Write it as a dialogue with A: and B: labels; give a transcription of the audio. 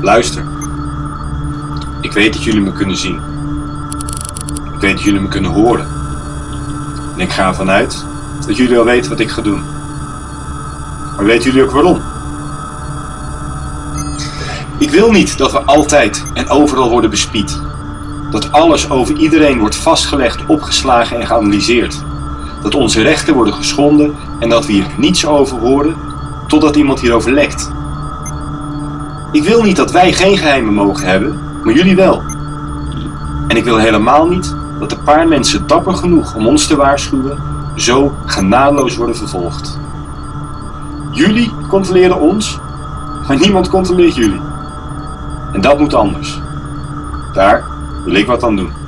A: Luister. Ik weet dat jullie me kunnen zien. Ik weet dat jullie me kunnen horen. En ik ga ervan uit dat jullie al weten wat ik ga doen. Maar weten jullie ook waarom? Ik wil niet dat we altijd en overal worden bespied. Dat alles over iedereen wordt vastgelegd, opgeslagen en geanalyseerd. Dat onze rechten worden geschonden en dat we hier niets over horen totdat iemand hierover lekt. Ik wil niet dat wij geen geheimen mogen hebben, maar jullie wel. En ik wil helemaal niet dat een paar mensen dapper genoeg om ons te waarschuwen, zo genadeloos worden vervolgd. Jullie controleren ons, maar niemand controleert jullie. En dat moet anders. Daar wil ik wat aan doen.